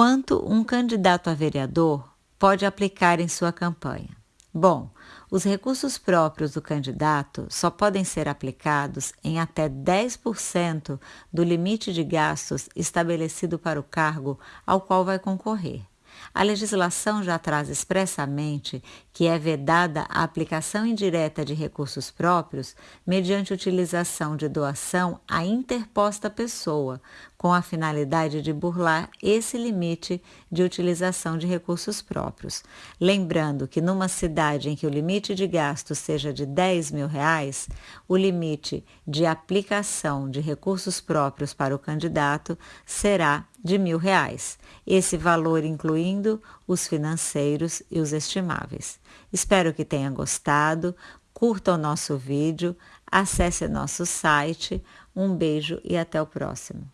Quanto um candidato a vereador pode aplicar em sua campanha? Bom, os recursos próprios do candidato só podem ser aplicados em até 10% do limite de gastos estabelecido para o cargo ao qual vai concorrer. A legislação já traz expressamente que é vedada a aplicação indireta de recursos próprios mediante utilização de doação à interposta pessoa, com a finalidade de burlar esse limite de utilização de recursos próprios. Lembrando que numa cidade em que o limite de gasto seja de 10 mil reais, o limite de aplicação de recursos próprios para o candidato será de mil reais, esse valor incluindo os financeiros e os estimáveis. Espero que tenha gostado, curta o nosso vídeo, acesse nosso site, um beijo e até o próximo.